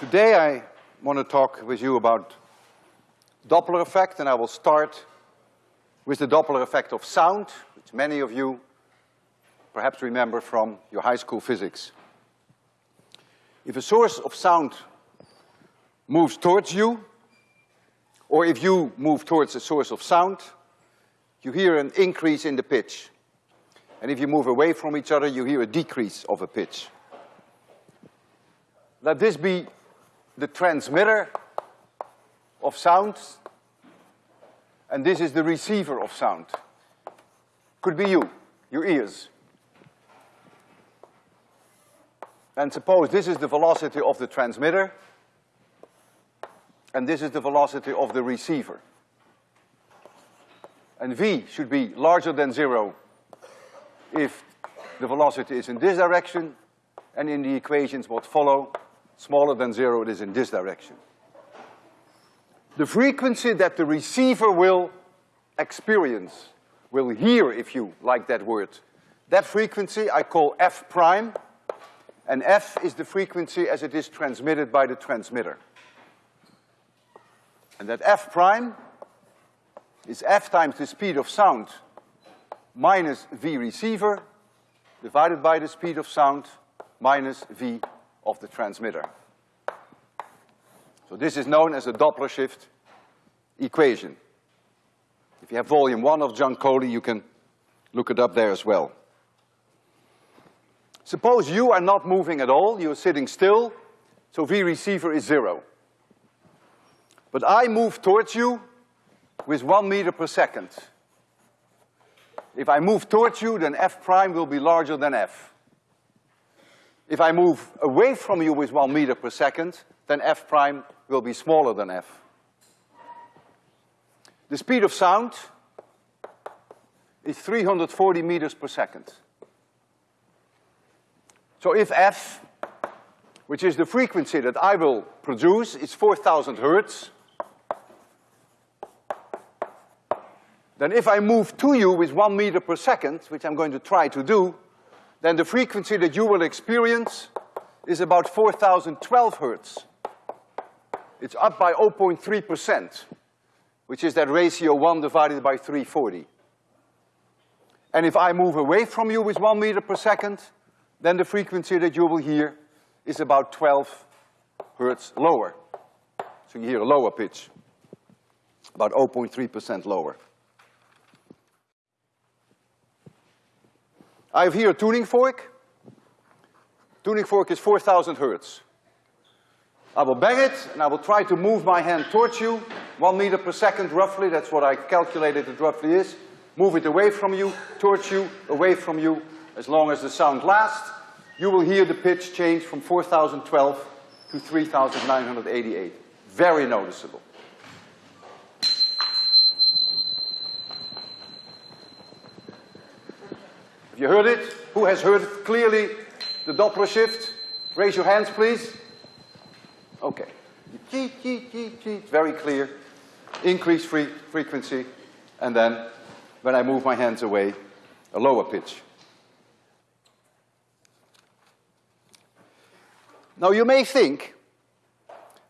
Today I want to talk with you about Doppler effect, and I will start with the Doppler effect of sound, which many of you perhaps remember from your high school physics. If a source of sound moves towards you, or if you move towards a source of sound, you hear an increase in the pitch. And if you move away from each other, you hear a decrease of a pitch. Let this be the transmitter of sound, and this is the receiver of sound. Could be you, your ears. And suppose this is the velocity of the transmitter, and this is the velocity of the receiver. And v should be larger than zero if the velocity is in this direction, and in the equations what follow, smaller than zero, it is in this direction. The frequency that the receiver will experience, will hear if you like that word, that frequency I call f prime, and f is the frequency as it is transmitted by the transmitter. And that f prime is f times the speed of sound minus v receiver divided by the speed of sound minus v of the transmitter. So this is known as a Doppler shift equation. If you have volume one of Giancoli, you can look it up there as well. Suppose you are not moving at all, you're sitting still, so V receiver is zero. But I move towards you with one meter per second. If I move towards you, then F prime will be larger than F. If I move away from you with one meter per second, then F prime will be smaller than F. The speed of sound is 340 meters per second. So if F, which is the frequency that I will produce, is 4,000 hertz, then if I move to you with one meter per second, which I'm going to try to do, then the frequency that you will experience is about 4,012 hertz. It's up by 0.3 percent, which is that ratio one divided by 340. And if I move away from you with one meter per second, then the frequency that you will hear is about 12 hertz lower. So you hear a lower pitch, about 0.3 percent lower. I have here a tuning fork. Tuning fork is 4,000 hertz. I will bang it, and I will try to move my hand towards you, one meter per second roughly, that's what I calculated it roughly is. Move it away from you, towards you, away from you, as long as the sound lasts. You will hear the pitch change from 4,012 to 3,988. Very noticeable. You heard it? Who has heard clearly the Doppler shift? Raise your hands, please. Okay. Very clear. Increase free frequency, and then when I move my hands away, a lower pitch. Now you may think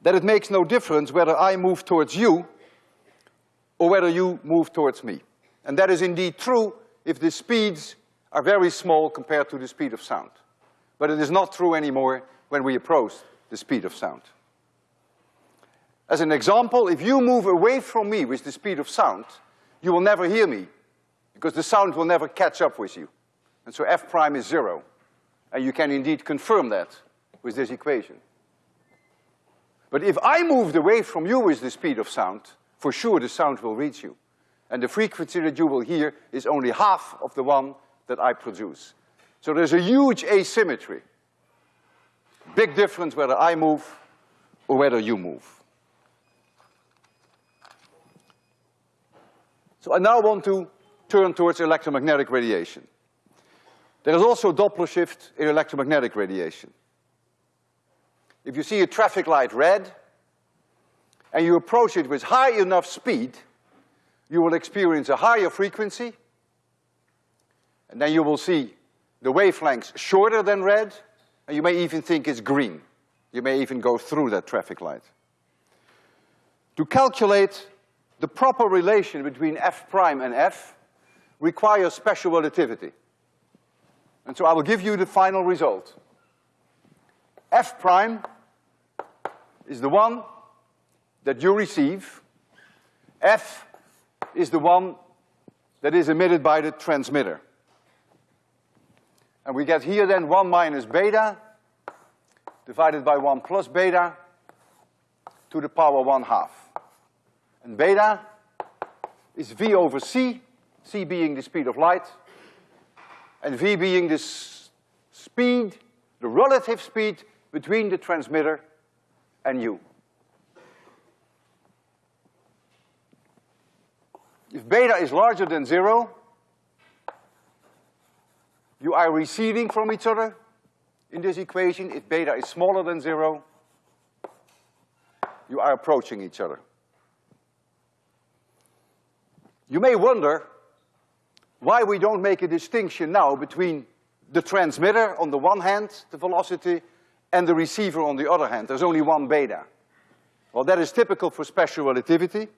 that it makes no difference whether I move towards you or whether you move towards me. And that is indeed true if the speeds are very small compared to the speed of sound. But it is not true anymore when we approach the speed of sound. As an example, if you move away from me with the speed of sound, you will never hear me, because the sound will never catch up with you. And so f prime is zero. And you can indeed confirm that with this equation. But if I moved away from you with the speed of sound, for sure the sound will reach you. And the frequency that you will hear is only half of the one that I produce. So there's a huge asymmetry. Big difference whether I move or whether you move. So I now want to turn towards electromagnetic radiation. There is also Doppler shift in electromagnetic radiation. If you see a traffic light red, and you approach it with high enough speed, you will experience a higher frequency and then you will see the wavelengths shorter than red, and you may even think it's green. You may even go through that traffic light. To calculate the proper relation between f prime and f requires special relativity. And so I will give you the final result. f prime is the one that you receive. F is the one that is emitted by the transmitter. And we get here then one minus beta divided by one plus beta to the power one half. And beta is V over C, C being the speed of light, and V being the speed, the relative speed between the transmitter and you. If beta is larger than zero, you are receding from each other in this equation. If beta is smaller than zero, you are approaching each other. You may wonder why we don't make a distinction now between the transmitter on the one hand, the velocity, and the receiver on the other hand. There's only one beta. Well, that is typical for special relativity.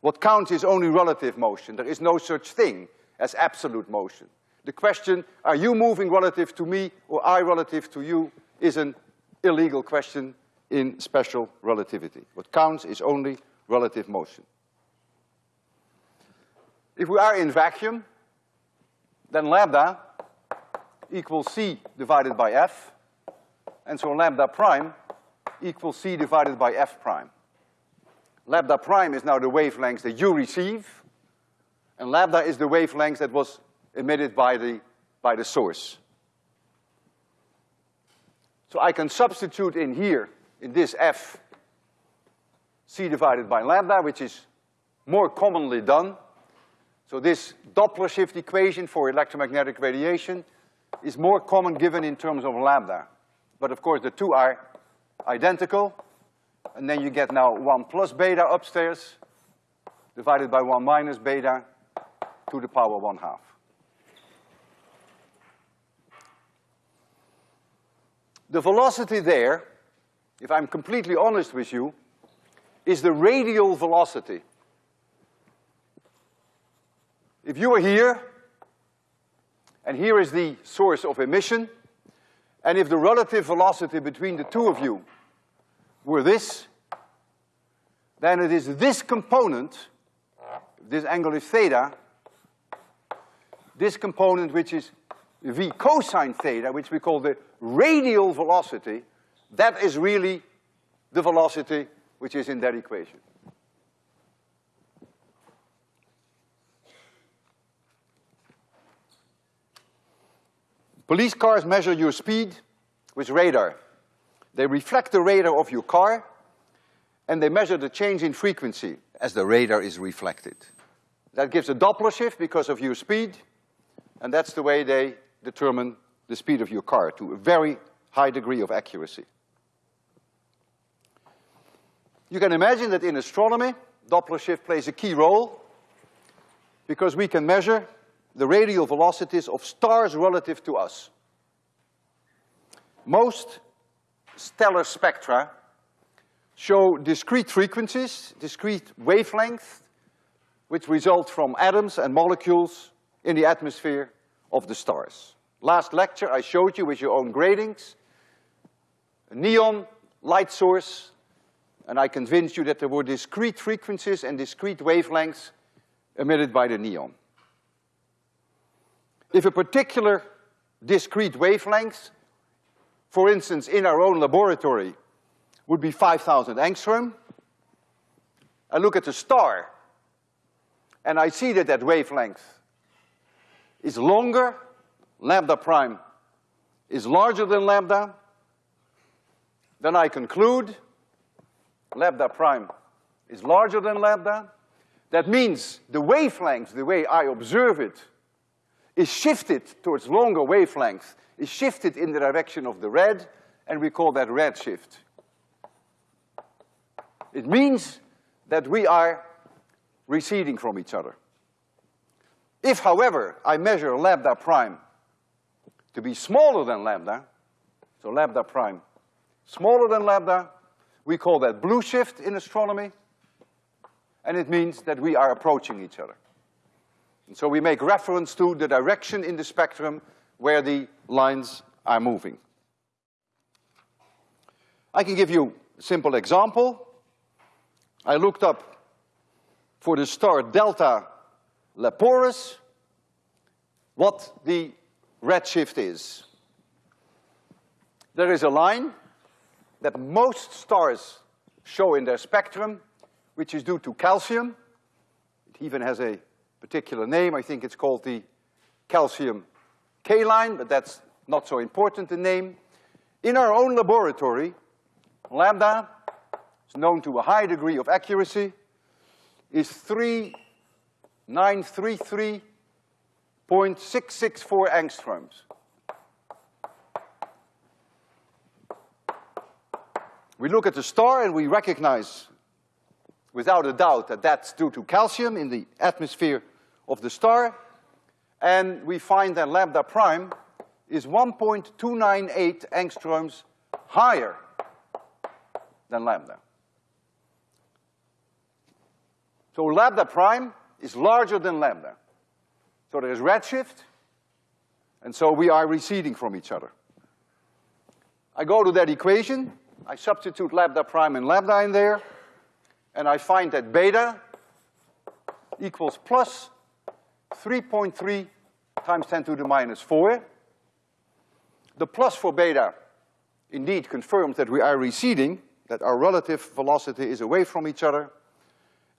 What counts is only relative motion. There is no such thing as absolute motion. The question, are you moving relative to me or I relative to you, is an illegal question in special relativity. What counts is only relative motion. If we are in vacuum, then lambda equals c divided by f, and so lambda prime equals c divided by f prime. Lambda prime is now the wavelength that you receive, and lambda is the wavelength that was emitted by the, by the source. So I can substitute in here, in this f, c divided by lambda, which is more commonly done. So this Doppler shift equation for electromagnetic radiation is more common given in terms of lambda. But of course the two are identical, and then you get now one plus beta upstairs divided by one minus beta to the power one half. The velocity there, if I'm completely honest with you, is the radial velocity. If you are here, and here is the source of emission, and if the relative velocity between the two of you were this, then it is this component, this angle is theta, this component which is v cosine theta, which we call the radial velocity, that is really the velocity which is in that equation. Police cars measure your speed with radar. They reflect the radar of your car, and they measure the change in frequency as the radar is reflected. That gives a Doppler shift because of your speed, and that's the way they determine the speed of your car to a very high degree of accuracy. You can imagine that in astronomy, Doppler shift plays a key role because we can measure the radial velocities of stars relative to us. Most stellar spectra show discrete frequencies, discrete wavelengths, which result from atoms and molecules in the atmosphere of the stars. Last lecture I showed you with your own gratings, a neon light source, and I convinced you that there were discrete frequencies and discrete wavelengths emitted by the neon. If a particular discrete wavelength, for instance, in our own laboratory, would be 5,000 angstrom, I look at the star, and I see that that wavelength is longer, lambda prime is larger than lambda, then I conclude lambda prime is larger than lambda. That means the wavelength, the way I observe it, is shifted towards longer wavelengths, is shifted in the direction of the red, and we call that red shift. It means that we are receding from each other. If, however, I measure lambda prime to be smaller than lambda, so lambda prime smaller than lambda. We call that blue shift in astronomy. And it means that we are approaching each other. And so we make reference to the direction in the spectrum where the lines are moving. I can give you a simple example. I looked up for the star delta Leporis what the redshift is. There is a line that most stars show in their spectrum, which is due to calcium. It even has a particular name. I think it's called the calcium K line, but that's not so important, the name. In our own laboratory, lambda is known to a high degree of accuracy, is 3933.664 angstroms. We look at the star and we recognize without a doubt that that's due to calcium in the atmosphere of the star. And we find that lambda prime is 1.298 angstroms higher than lambda. So lambda prime is larger than lambda. So there is redshift, and so we are receding from each other. I go to that equation, I substitute lambda prime and lambda in there, and I find that beta equals plus 3.3 times 10 to the minus 4. The plus for beta indeed confirms that we are receding, that our relative velocity is away from each other.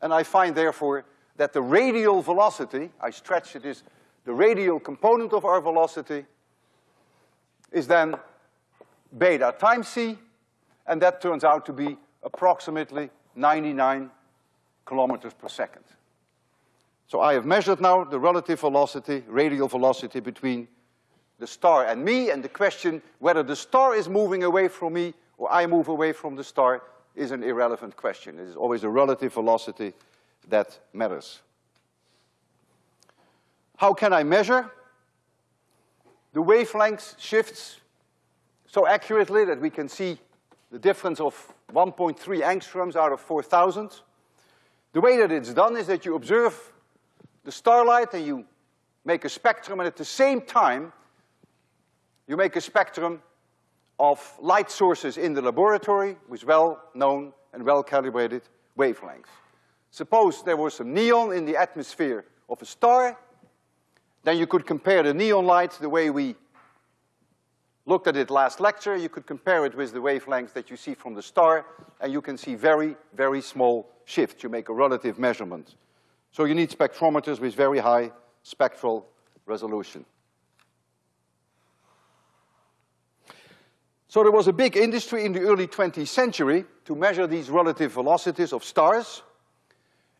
And I find therefore that the radial velocity, I stretch it is the radial component of our velocity, is then beta times c, and that turns out to be approximately 99 kilometers per second. So I have measured now the relative velocity, radial velocity between the star and me, and the question whether the star is moving away from me or I move away from the star is an irrelevant question. It is always the relative velocity that matters. How can I measure? The wavelength shifts so accurately that we can see the difference of 1.3 angstroms out of 4,000. The way that it's done is that you observe the starlight and you make a spectrum and at the same time you make a spectrum of light sources in the laboratory with well-known and well-calibrated wavelengths. Suppose there was some neon in the atmosphere of a star, then you could compare the neon light the way we looked at it last lecture, you could compare it with the wavelengths that you see from the star, and you can see very, very small shifts. You make a relative measurement. So you need spectrometers with very high spectral resolution. So there was a big industry in the early 20th century to measure these relative velocities of stars,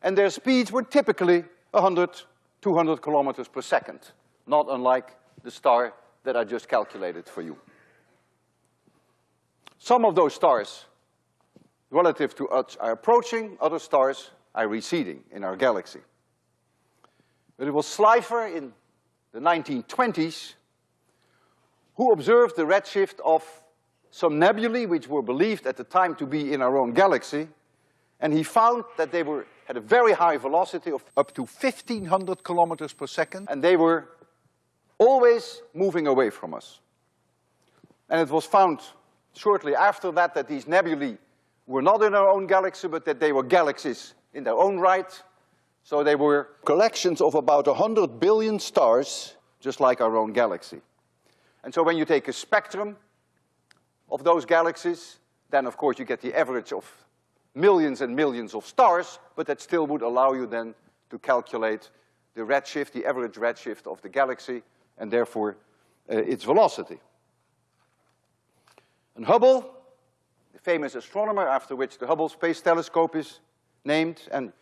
and their speeds were typically 100, 200 kilometers per second, not unlike the star that I just calculated for you. Some of those stars relative to us are approaching, other stars are receding in our galaxy. But it was Slipher in the 1920s who observed the redshift of some nebulae which were believed at the time to be in our own galaxy, and he found that they were, had a very high velocity of up to 1500 kilometers per second, and they were always moving away from us. And it was found shortly after that that these nebulae were not in our own galaxy, but that they were galaxies in their own right. So they were collections of about 100 billion stars, just like our own galaxy. And so when you take a spectrum of those galaxies, then of course you get the average of millions and millions of stars, but that still would allow you then to calculate the redshift, the average redshift of the galaxy, and therefore uh, its velocity. And Hubble, the famous astronomer after which the Hubble Space Telescope is named, and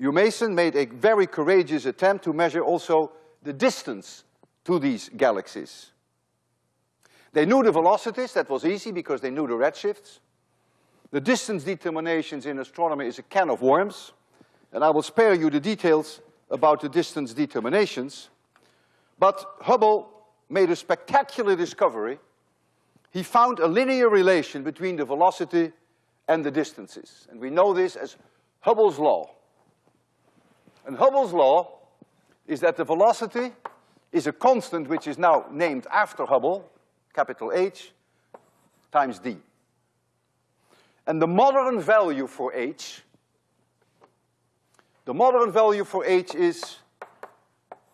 Humason made a very courageous attempt to measure also the distance to these galaxies. They knew the velocities, that was easy because they knew the redshifts. The distance determinations in astronomy is a can of worms, and I will spare you the details about the distance determinations. But Hubble made a spectacular discovery he found a linear relation between the velocity and the distances. And we know this as Hubble's law. And Hubble's law is that the velocity is a constant which is now named after Hubble, capital H, times d. And the modern value for h, the modern value for h is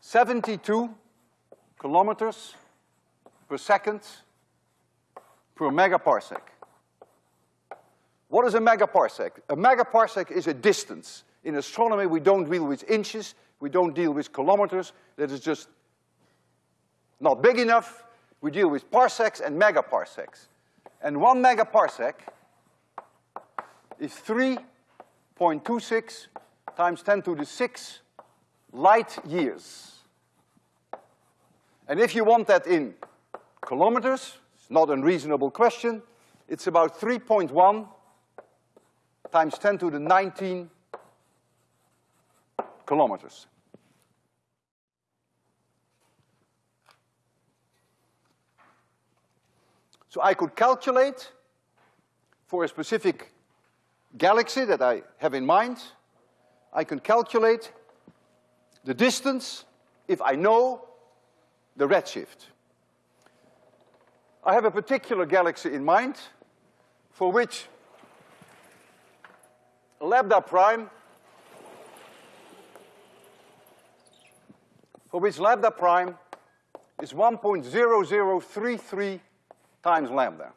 72 kilometers per second per megaparsec. What is a megaparsec? A megaparsec is a distance. In astronomy, we don't deal with inches, we don't deal with kilometers, that is just not big enough. We deal with parsecs and megaparsecs. And one megaparsec is three point two six times ten to the six light years. And if you want that in kilometers, it's not a unreasonable question, it's about three point one times ten to the nineteen kilometers. So I could calculate for a specific galaxy that I have in mind, I can calculate the distance if I know the redshift. I have a particular galaxy in mind for which lambda prime, for which lambda prime is 1.0033 times lambda.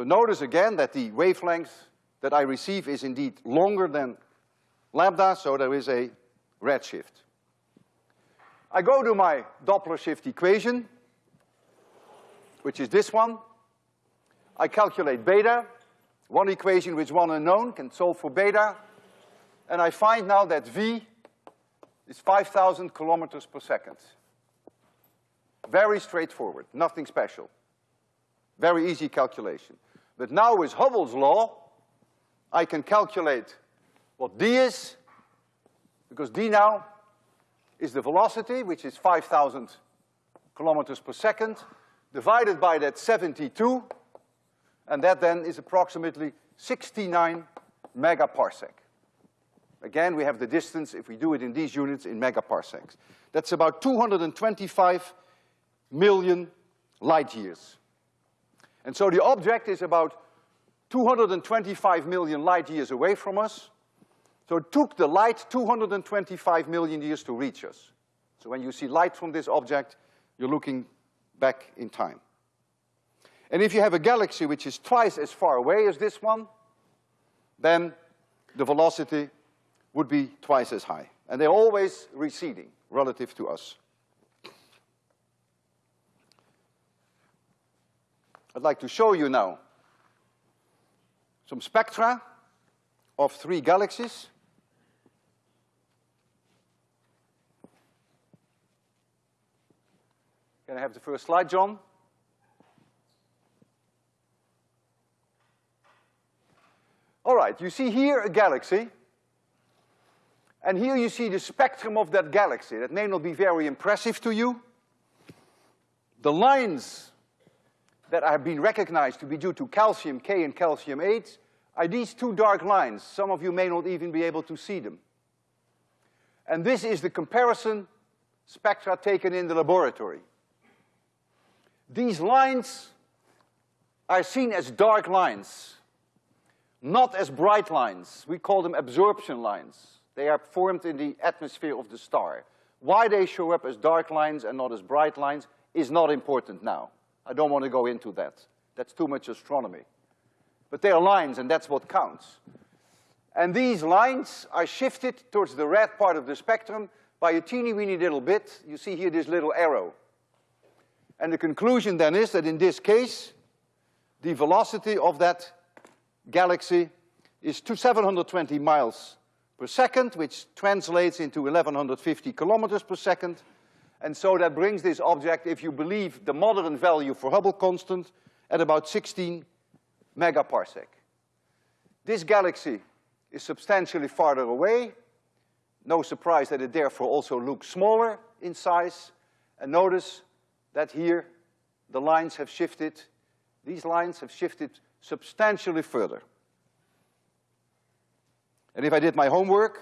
So notice again that the wavelength that I receive is indeed longer than lambda, so there is a redshift. I go to my Doppler shift equation, which is this one. I calculate beta, one equation with one unknown, can solve for beta, and I find now that V is 5,000 kilometers per second. Very straightforward, nothing special. Very easy calculation. But now with Hubble's law, I can calculate what d is, because d now is the velocity, which is 5,000 kilometers per second, divided by that 72, and that then is approximately 69 megaparsec. Again, we have the distance, if we do it in these units, in megaparsecs. That's about 225 million light years. And so the object is about 225 million light years away from us. So it took the light 225 million years to reach us. So when you see light from this object, you're looking back in time. And if you have a galaxy which is twice as far away as this one, then the velocity would be twice as high. And they're always receding relative to us. I'd like to show you now some spectra of three galaxies. Can I have the first slide, John? All right, you see here a galaxy, and here you see the spectrum of that galaxy. That may not be very impressive to you. The lines that have been recognized to be due to calcium K and calcium H are these two dark lines. Some of you may not even be able to see them. And this is the comparison spectra taken in the laboratory. These lines are seen as dark lines, not as bright lines. We call them absorption lines. They are formed in the atmosphere of the star. Why they show up as dark lines and not as bright lines is not important now. I don't want to go into that. That's too much astronomy. But they are lines, and that's what counts. And these lines are shifted towards the red part of the spectrum by a teeny weeny little bit. You see here this little arrow. And the conclusion then is that in this case, the velocity of that galaxy is to 720 miles per second, which translates into 1150 kilometers per second. And so that brings this object, if you believe the modern value for Hubble constant, at about 16 megaparsec. This galaxy is substantially farther away. No surprise that it therefore also looks smaller in size. And notice that here the lines have shifted, these lines have shifted substantially further. And if I did my homework,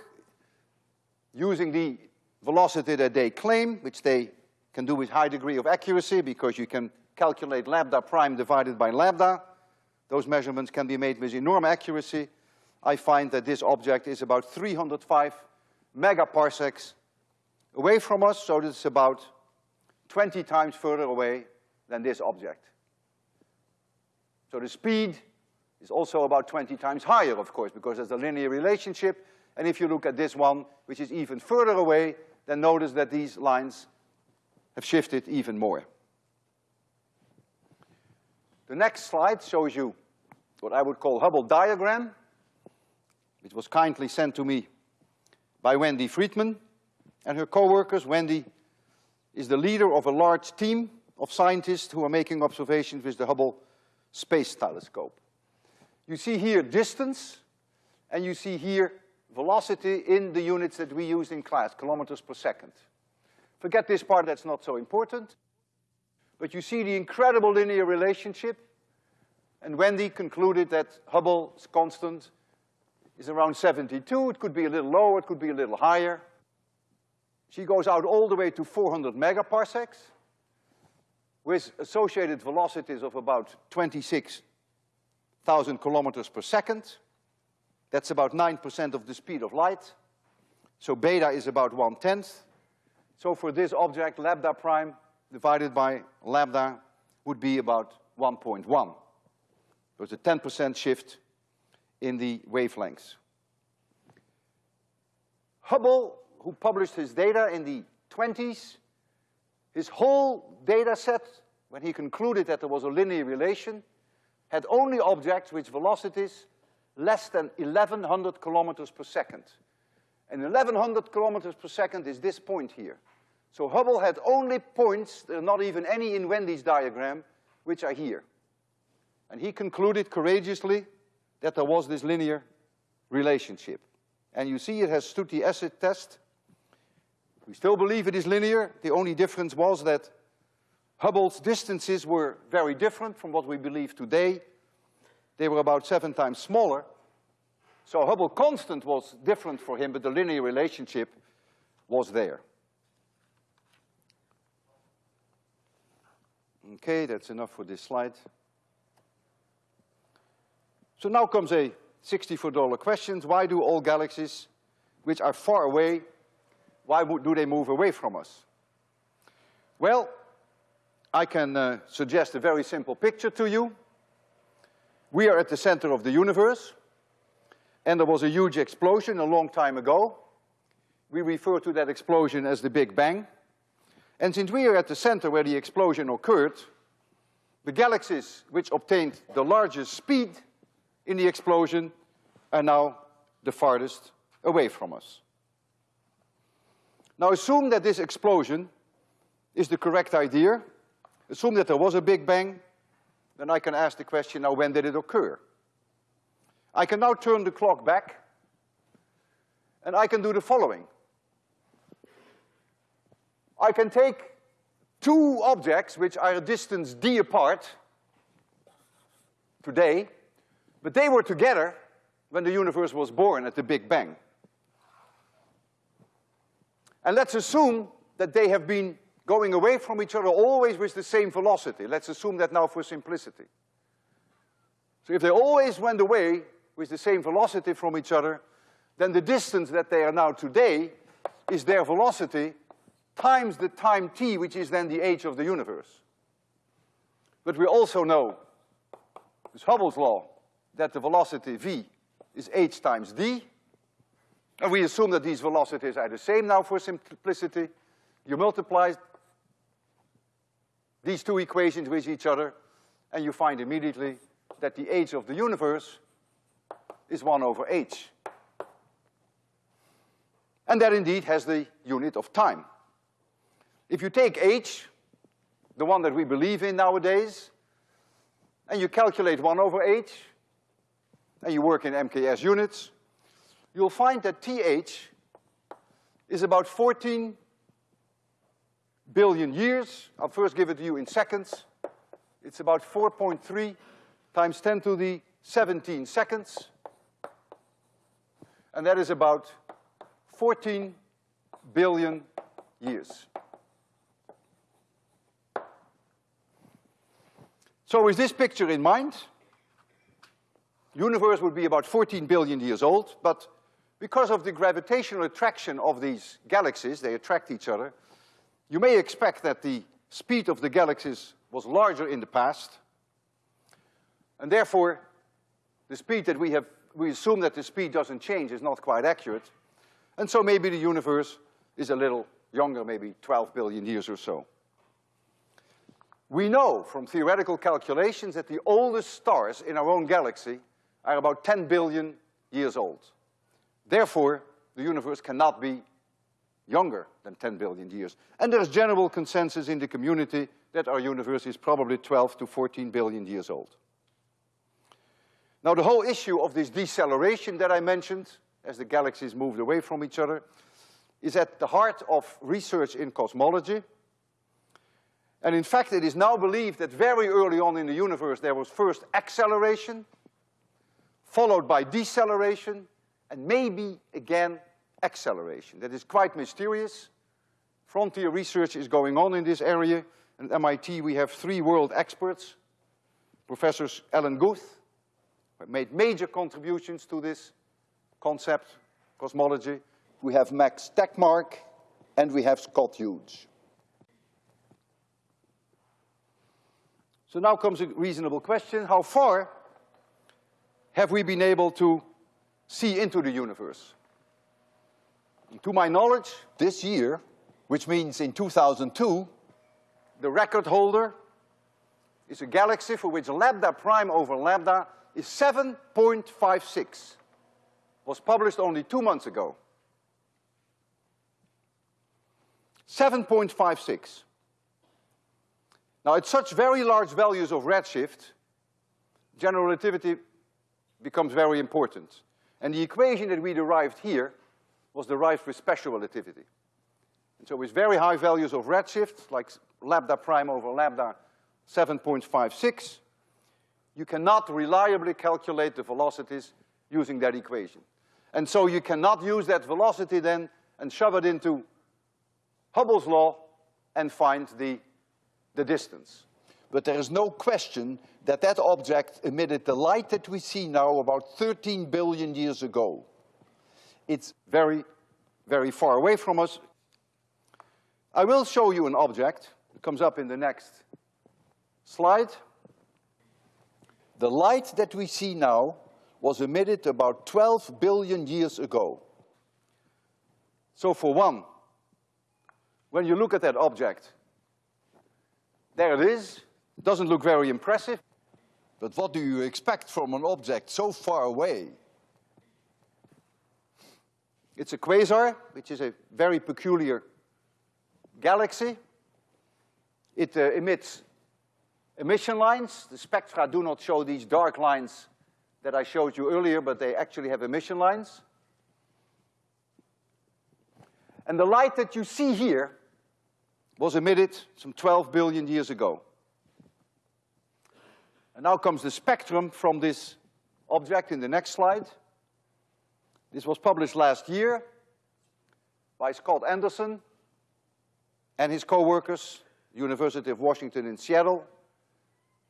using the velocity that they claim, which they can do with high degree of accuracy because you can calculate lambda prime divided by lambda, those measurements can be made with enormous accuracy, I find that this object is about 305 megaparsecs away from us, so it's about 20 times further away than this object. So the speed is also about 20 times higher, of course, because there's a linear relationship. And if you look at this one, which is even further away, then notice that these lines have shifted even more. The next slide shows you what I would call Hubble diagram, which was kindly sent to me by Wendy Freedman and her co-workers. Wendy is the leader of a large team of scientists who are making observations with the Hubble Space Telescope. You see here distance, and you see here velocity in the units that we use in class, kilometers per second. Forget this part, that's not so important. But you see the incredible linear relationship, and Wendy concluded that Hubble's constant is around 72. It could be a little lower, it could be a little higher. She goes out all the way to 400 megaparsecs with associated velocities of about 26,000 kilometers per second. That's about 9% of the speed of light. So beta is about one-tenth. So for this object, lambda prime divided by lambda would be about 1.1. There's a 10% shift in the wavelengths. Hubble, who published his data in the 20s, his whole data set, when he concluded that there was a linear relation, had only objects with velocities less than 1100 kilometers per second. And 1100 kilometers per second is this point here. So Hubble had only points, there are not even any in Wendy's diagram, which are here. And he concluded courageously that there was this linear relationship. And you see it has stood the acid test. We still believe it is linear. The only difference was that Hubble's distances were very different from what we believe today. They were about seven times smaller. So Hubble constant was different for him, but the linear relationship was there. Okay, that's enough for this slide. So now comes a $64 question. Why do all galaxies which are far away, why do they move away from us? Well, I can uh, suggest a very simple picture to you. We are at the center of the universe, and there was a huge explosion a long time ago. We refer to that explosion as the Big Bang. And since we are at the center where the explosion occurred, the galaxies which obtained the largest speed in the explosion are now the farthest away from us. Now assume that this explosion is the correct idea. Assume that there was a Big Bang. Then I can ask the question, now when did it occur? I can now turn the clock back and I can do the following. I can take two objects which are a distance d apart today, but they were together when the universe was born at the Big Bang. And let's assume that they have been going away from each other always with the same velocity. Let's assume that now for simplicity. So if they always went away with the same velocity from each other, then the distance that they are now today is their velocity times the time t, which is then the age of the universe. But we also know, it's Hubble's law, that the velocity v is h times d. And we assume that these velocities are the same now for simplicity. You multiply these two equations with each other, and you find immediately that the age of the universe is one over h. And that indeed has the unit of time. If you take h, the one that we believe in nowadays, and you calculate one over h, and you work in MKS units, you'll find that TH is about 14 billion years. I'll first give it to you in seconds. it's about 4.3 times 10 to the 17 seconds. And that is about 14 billion years. So with this picture in mind, universe would be about 14 billion years old, but because of the gravitational attraction of these galaxies, they attract each other, you may expect that the speed of the galaxies was larger in the past, and therefore, the speed that we have, we assume that the speed doesn't change is not quite accurate, and so maybe the universe is a little younger, maybe 12 billion years or so. We know from theoretical calculations that the oldest stars in our own galaxy are about 10 billion years old. Therefore, the universe cannot be younger than 10 billion years. And there's general consensus in the community that our universe is probably 12 to 14 billion years old. Now, the whole issue of this deceleration that I mentioned, as the galaxies moved away from each other, is at the heart of research in cosmology. And in fact, it is now believed that very early on in the universe there was first acceleration, followed by deceleration, and maybe again acceleration. That is quite mysterious. Frontier research is going on in this area. And at MIT we have three world experts, Professors Alan Guth, who made major contributions to this concept, cosmology. We have Max Tegmark, and we have Scott Hughes. So now comes a reasonable question. How far have we been able to see into the universe? To my knowledge, this year, which means in 2002, the record holder is a galaxy for which lambda prime over lambda is 7.56. Was published only two months ago. 7.56. Now, at such very large values of redshift, general relativity becomes very important. And the equation that we derived here was derived with special relativity. And so with very high values of redshift, like lambda prime over lambda 7.56, you cannot reliably calculate the velocities using that equation. And so you cannot use that velocity then and shove it into Hubble's law and find the the distance. But there is no question that that object emitted the light that we see now about 13 billion years ago. It's very, very far away from us. I will show you an object. It comes up in the next slide. The light that we see now was emitted about 12 billion years ago. So for one, when you look at that object, there it is. Doesn't look very impressive. But what do you expect from an object so far away? It's a quasar, which is a very peculiar galaxy. It uh, emits emission lines. The spectra do not show these dark lines that I showed you earlier, but they actually have emission lines. And the light that you see here was emitted some 12 billion years ago. And now comes the spectrum from this object in the next slide. This was published last year by Scott Anderson and his co-workers, University of Washington in Seattle.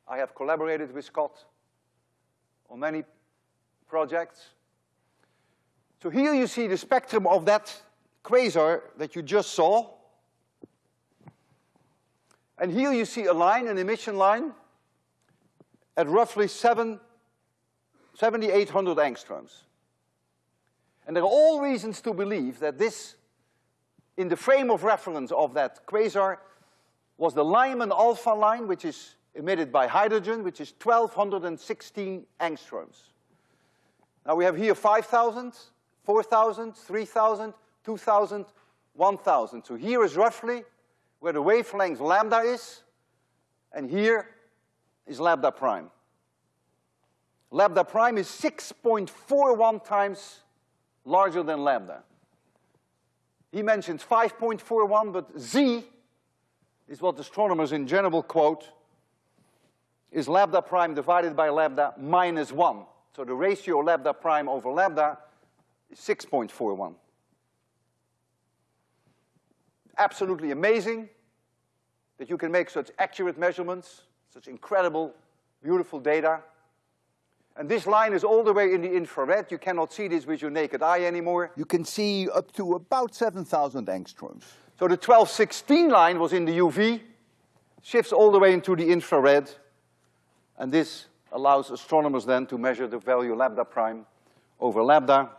I have collaborated with Scott on many projects. So here you see the spectrum of that quasar that you just saw. And here you see a line, an emission line, at roughly 7, 7,800 angstroms. And there are all reasons to believe that this, in the frame of reference of that quasar, was the Lyman alpha line, which is emitted by hydrogen, which is 1,216 angstroms. Now we have here 5,000, 4,000, 3,000, 2,000, 1,000. So here is roughly where the wavelength lambda is, and here is lambda prime. Lambda prime is 6.41 times larger than lambda. He mentions 5.41, but z is what astronomers in general quote is lambda prime divided by lambda minus one. So the ratio lambda prime over lambda is 6.41. Absolutely amazing that you can make such accurate measurements, such incredible, beautiful data. And this line is all the way in the infrared. You cannot see this with your naked eye anymore. You can see up to about 7,000 angstroms. So the 1216 line was in the UV, shifts all the way into the infrared, and this allows astronomers then to measure the value lambda prime over lambda.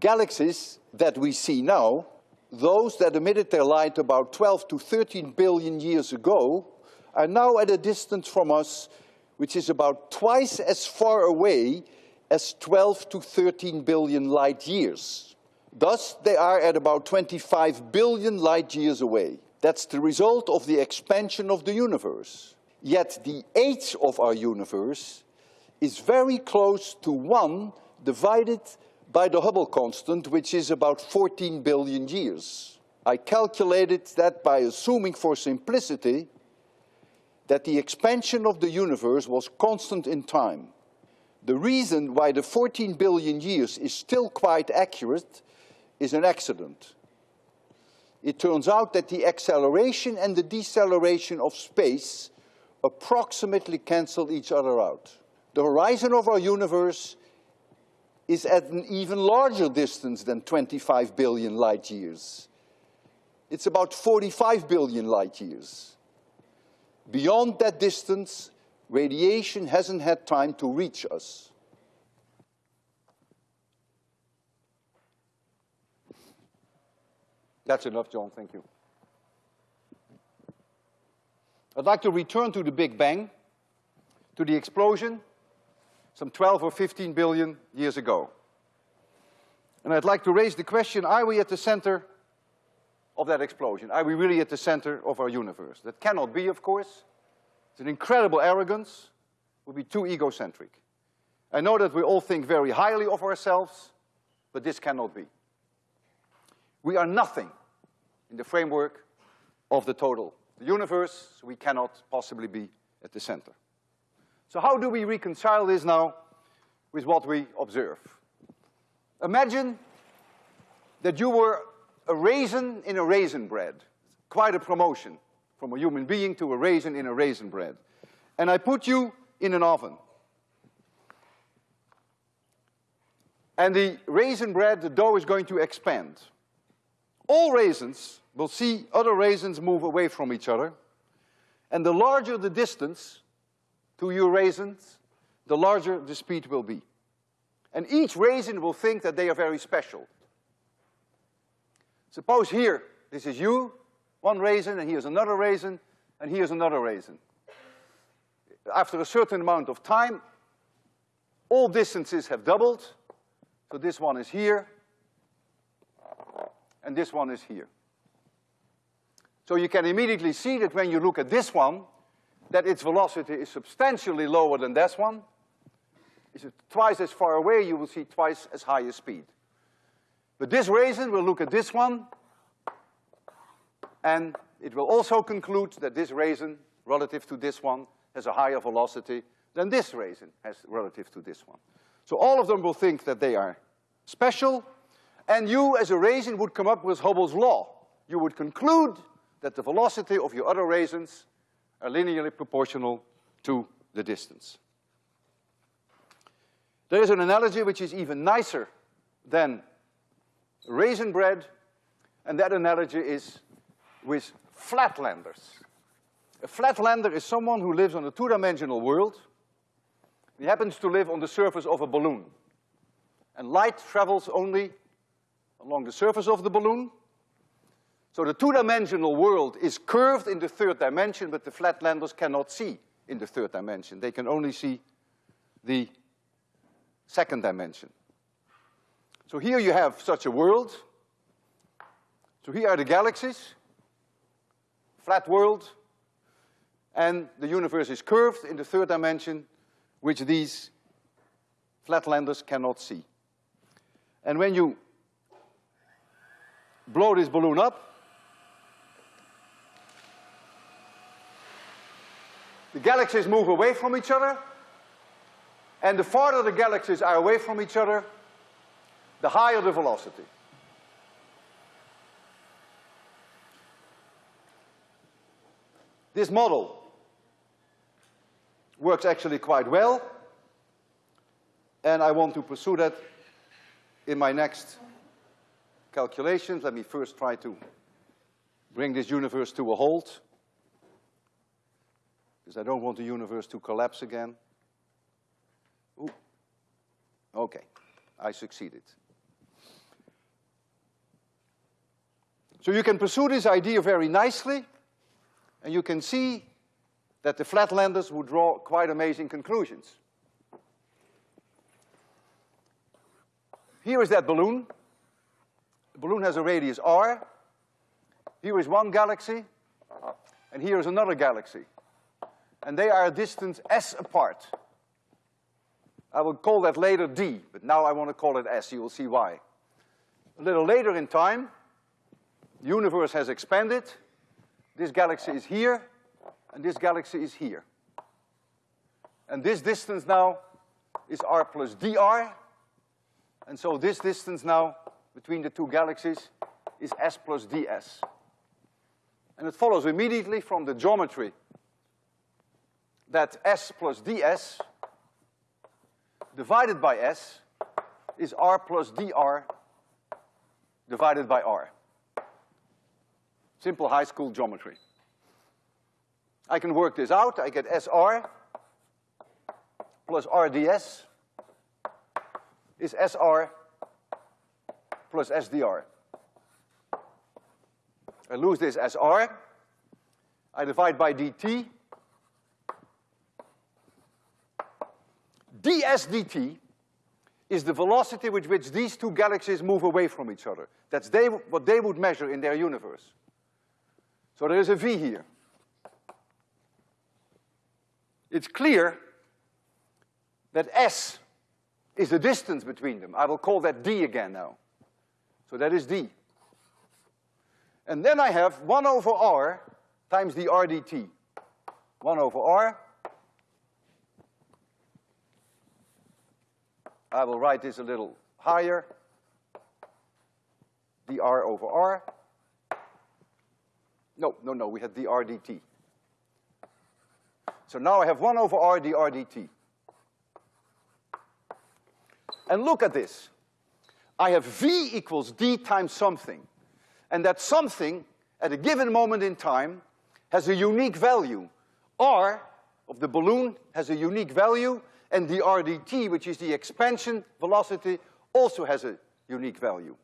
Galaxies that we see now, those that emitted their light about 12 to 13 billion years ago, are now at a distance from us which is about twice as far away as 12 to 13 billion light years. Thus, they are at about 25 billion light years away. That's the result of the expansion of the universe. Yet the age of our universe is very close to one divided by the Hubble constant, which is about 14 billion years. I calculated that by assuming for simplicity that the expansion of the universe was constant in time. The reason why the 14 billion years is still quite accurate is an accident. It turns out that the acceleration and the deceleration of space approximately cancel each other out. The horizon of our universe is at an even larger distance than 25 billion light years. It's about 45 billion light years. Beyond that distance, radiation hasn't had time to reach us. That's enough, John, thank you. I'd like to return to the Big Bang, to the explosion, some 12 or 15 billion years ago. And I'd like to raise the question, are we at the center of that explosion? Are we really at the center of our universe? That cannot be, of course. It's an incredible arrogance, would be too egocentric. I know that we all think very highly of ourselves, but this cannot be. We are nothing in the framework of the total universe, so we cannot possibly be at the center. So how do we reconcile this now with what we observe? Imagine that you were a raisin in a raisin bread. Quite a promotion from a human being to a raisin in a raisin bread. And I put you in an oven. And the raisin bread, the dough is going to expand. All raisins will see other raisins move away from each other. And the larger the distance to your raisins, the larger the speed will be. And each raisin will think that they are very special. Suppose here, this is you, one raisin, and here's another raisin, and here's another raisin. After a certain amount of time, all distances have doubled. So this one is here, and this one is here. So you can immediately see that when you look at this one, that its velocity is substantially lower than this one. Is it twice as far away, you will see twice as high a speed. But this raisin will look at this one, and it will also conclude that this raisin, relative to this one, has a higher velocity than this raisin has relative to this one. So all of them will think that they are special, and you, as a raisin, would come up with Hubble's law. You would conclude that the velocity of your other raisins are linearly proportional to the distance. There is an analogy which is even nicer than raisin bread, and that analogy is with flatlanders. A flatlander is someone who lives on a two-dimensional world. He happens to live on the surface of a balloon. And light travels only along the surface of the balloon. So the two-dimensional world is curved in the third dimension, but the flatlanders cannot see in the third dimension. They can only see the second dimension. So here you have such a world. So here are the galaxies, flat world, and the universe is curved in the third dimension, which these flatlanders cannot see. And when you blow this balloon up, the galaxies move away from each other, and the farther the galaxies are away from each other, the higher the velocity. This model works actually quite well, and I want to pursue that in my next calculations. Let me first try to bring this universe to a halt, because I don't want the universe to collapse again. Ooh. Okay, I succeeded. So you can pursue this idea very nicely, and you can see that the flatlanders would draw quite amazing conclusions. Here is that balloon. The balloon has a radius r. Here is one galaxy, and here is another galaxy. And they are a distance s apart. I will call that later d, but now I want to call it s, you will see why. A little later in time, universe has expanded. This galaxy is here, and this galaxy is here. And this distance now is r plus dr, and so this distance now between the two galaxies is s plus ds. And it follows immediately from the geometry that s plus ds divided by s is r plus dr divided by r. Simple high school geometry. I can work this out. I get SR plus RDS is SR plus SDR. I lose this SR. I divide by dt. ds dt is the velocity with which these two galaxies move away from each other. That's they, what they would measure in their universe. So there is a v here. It's clear that s is the distance between them. I will call that d again now. So that is d. And then I have one over r times the r dt. One over r. I will write this a little higher. dr over r. No, no, no, we had dr dt. So now I have one over r dr dt. And look at this. I have v equals d times something. And that something, at a given moment in time, has a unique value. r of the balloon has a unique value, and the r dt, which is the expansion velocity, also has a unique value.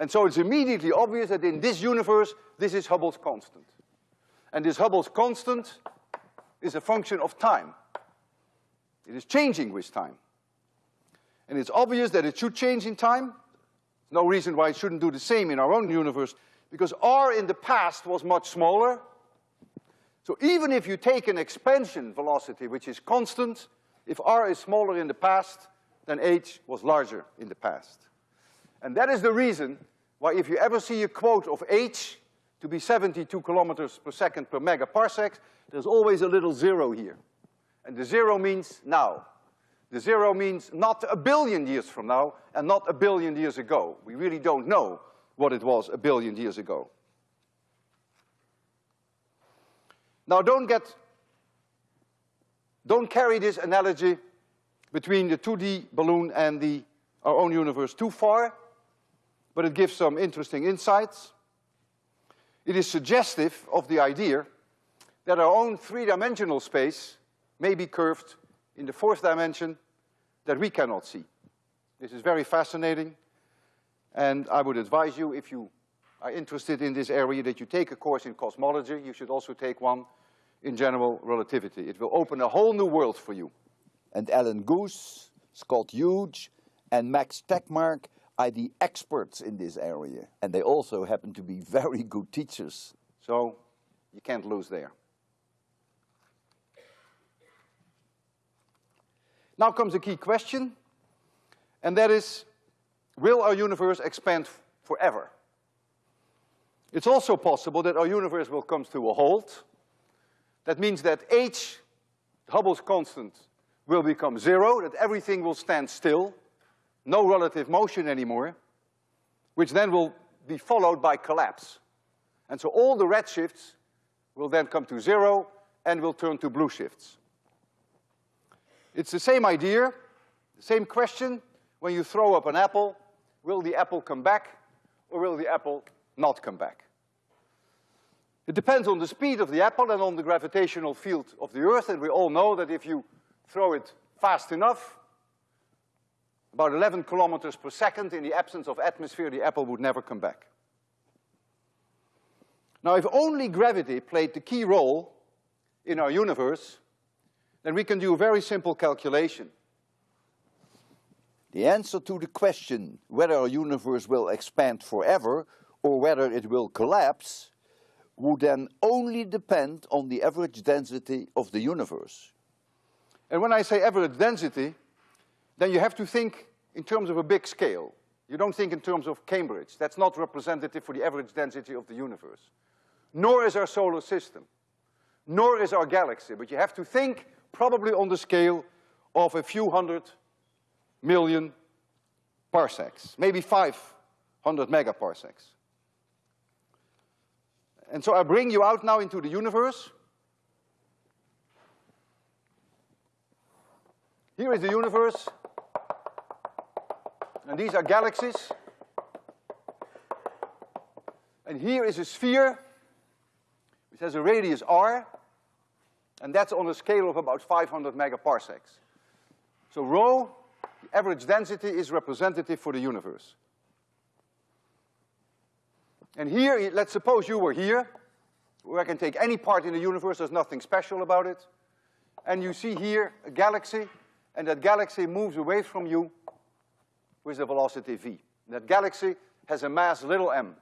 And so it's immediately obvious that in this universe, this is Hubble's constant. And this Hubble's constant is a function of time. It is changing with time. And it's obvious that it should change in time. No reason why it shouldn't do the same in our own universe, because r in the past was much smaller. So even if you take an expansion velocity which is constant, if r is smaller in the past, then h was larger in the past. And that is the reason why if you ever see a quote of h to be 72 kilometers per second per megaparsec, there's always a little zero here. And the zero means now. The zero means not a billion years from now and not a billion years ago. We really don't know what it was a billion years ago. Now don't get, don't carry this analogy between the 2D balloon and the, our own universe too far but it gives some interesting insights. It is suggestive of the idea that our own three-dimensional space may be curved in the fourth dimension that we cannot see. This is very fascinating, and I would advise you, if you are interested in this area, that you take a course in cosmology. You should also take one in general relativity. It will open a whole new world for you. And Alan Guth, Scott Hughes, and Max Tegmark are the experts in this area. And they also happen to be very good teachers. So you can't lose there. Now comes a key question, and that is, will our universe expand forever? It's also possible that our universe will come to a halt. That means that h Hubble's constant will become zero, that everything will stand still, no relative motion anymore, which then will be followed by collapse. And so all the red shifts will then come to zero and will turn to blue shifts. It's the same idea, the same question, when you throw up an apple, will the apple come back or will the apple not come back? It depends on the speed of the apple and on the gravitational field of the Earth, and we all know that if you throw it fast enough, about 11 kilometers per second in the absence of atmosphere, the apple would never come back. Now, if only gravity played the key role in our universe, then we can do a very simple calculation. The answer to the question whether our universe will expand forever or whether it will collapse would then only depend on the average density of the universe. And when I say average density, then you have to think in terms of a big scale. You don't think in terms of Cambridge. That's not representative for the average density of the universe. Nor is our solar system. Nor is our galaxy. But you have to think probably on the scale of a few hundred million parsecs, maybe 500 megaparsecs. And so I bring you out now into the universe. Here is the universe, and these are galaxies. And here is a sphere, which has a radius r, and that's on a scale of about 500 megaparsecs. So rho, the average density, is representative for the universe. And here, let's suppose you were here, where I can take any part in the universe, there's nothing special about it. And you see here a galaxy, and that galaxy moves away from you with a velocity v. That galaxy has a mass little m.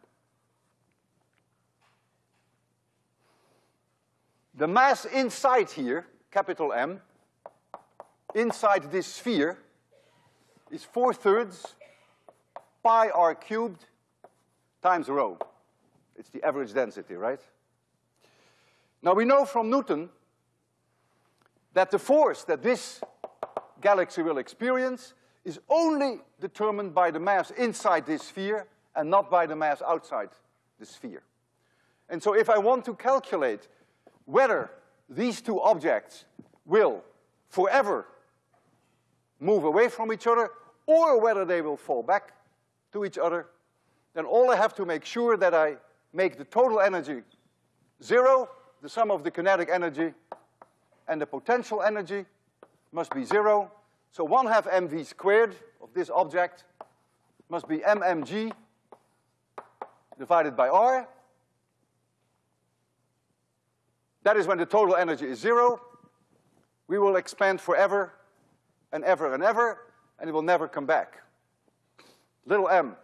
The mass inside here, capital M, inside this sphere, is four thirds pi r cubed times rho. It's the average density, right? Now we know from Newton that the force that this galaxy will experience is only determined by the mass inside this sphere and not by the mass outside the sphere. And so if I want to calculate whether these two objects will forever move away from each other or whether they will fall back to each other, then all I have to make sure that I make the total energy zero, the sum of the kinetic energy and the potential energy must be zero. So one half mv squared of this object must be mmg divided by r. That is when the total energy is zero. We will expand forever and ever and ever, and it will never come back. Little m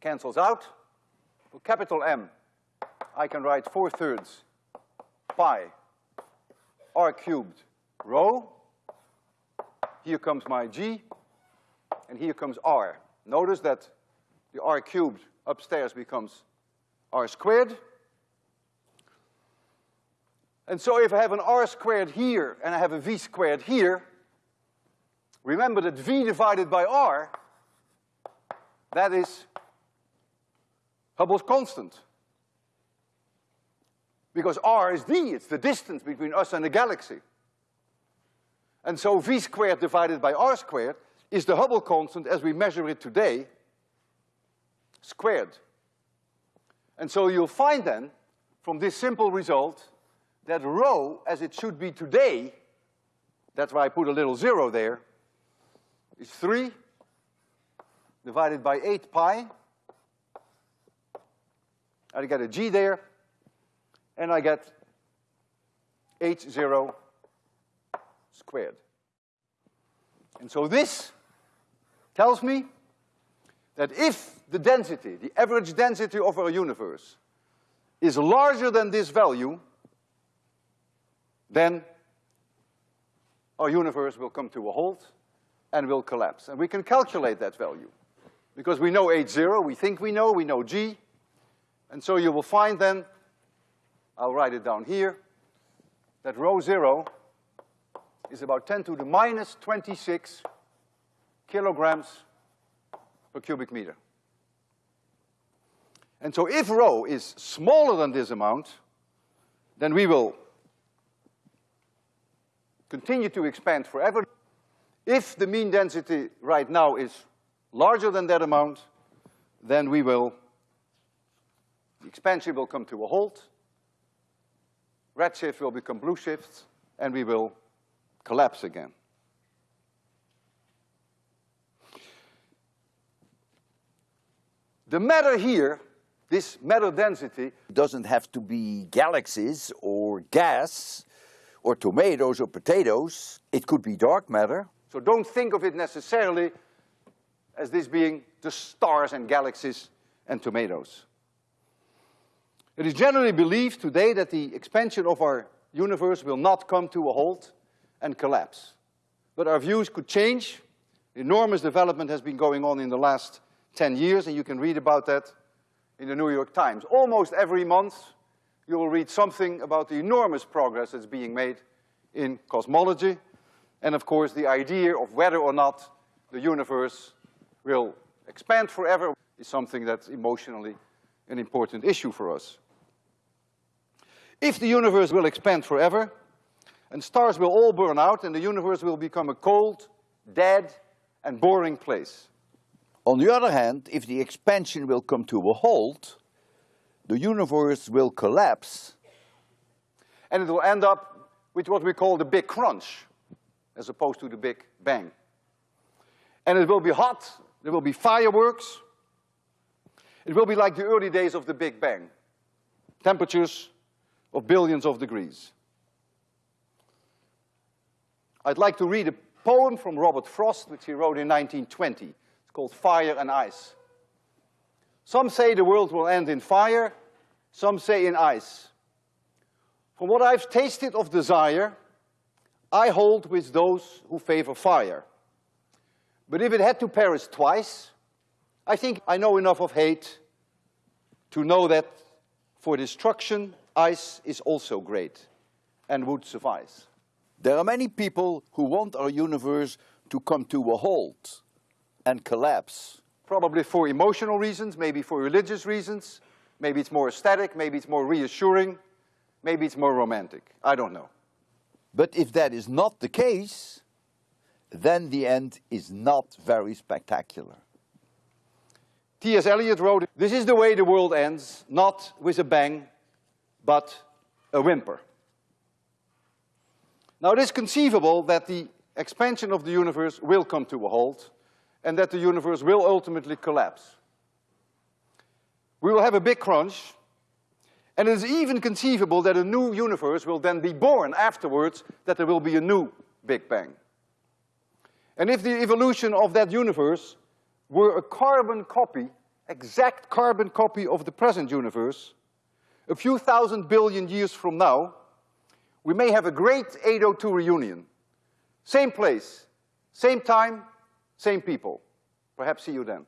cancels out. For capital M, I can write four thirds pi r cubed rho. Here comes my g, and here comes r. Notice that the r cubed upstairs becomes r squared. And so if I have an r squared here and I have a v squared here, remember that v divided by r, that is Hubble's constant. Because r is d, it's the distance between us and the galaxy. And so v squared divided by r squared is the Hubble constant as we measure it today, squared. And so you'll find then, from this simple result, that rho, as it should be today, that's why I put a little zero there, is three divided by eight pi. I get a g there, and I get h zero squared. And so this tells me that if the density, the average density of our universe, is larger than this value, then our universe will come to a halt and will collapse. And we can calculate that value. Because we know h zero, we think we know, we know g. And so you will find then, I'll write it down here, that rho zero is about 10 to the minus 26 kilograms per cubic meter. And so if rho is smaller than this amount, then we will continue to expand forever. If the mean density right now is larger than that amount, then we will, the expansion will come to a halt, redshift will become blue shift, and we will collapse again. The matter here, this matter density, doesn't have to be galaxies or gas or tomatoes or potatoes. It could be dark matter. So don't think of it necessarily as this being the stars and galaxies and tomatoes. It is generally believed today that the expansion of our universe will not come to a halt and collapse. But our views could change. Enormous development has been going on in the last 10 years, and you can read about that in the New York Times. Almost every month, you will read something about the enormous progress that's being made in cosmology, and of course, the idea of whether or not the universe will expand forever is something that's emotionally an important issue for us. If the universe will expand forever, and stars will all burn out, and the universe will become a cold, dead, and boring place. On the other hand, if the expansion will come to a halt, the universe will collapse. And it will end up with what we call the big crunch, as opposed to the big bang. And it will be hot, there will be fireworks. It will be like the early days of the Big Bang. Temperatures of billions of degrees. I'd like to read a poem from Robert Frost, which he wrote in 1920. It's called Fire and Ice. Some say the world will end in fire, some say in ice. From what I've tasted of desire, I hold with those who favor fire. But if it had to perish twice, I think I know enough of hate to know that for destruction, ice is also great and would suffice. There are many people who want our universe to come to a halt and collapse. Probably for emotional reasons, maybe for religious reasons, maybe it's more aesthetic, maybe it's more reassuring, maybe it's more romantic. I don't know. But if that is not the case, then the end is not very spectacular. T.S. Eliot wrote, This is the way the world ends, not with a bang, but a whimper. Now it is conceivable that the expansion of the universe will come to a halt and that the universe will ultimately collapse. We will have a big crunch, and it is even conceivable that a new universe will then be born afterwards, that there will be a new Big Bang. And if the evolution of that universe were a carbon copy, exact carbon copy of the present universe, a few thousand billion years from now, we may have a great 802 reunion. Same place, same time, same people. Perhaps see you then.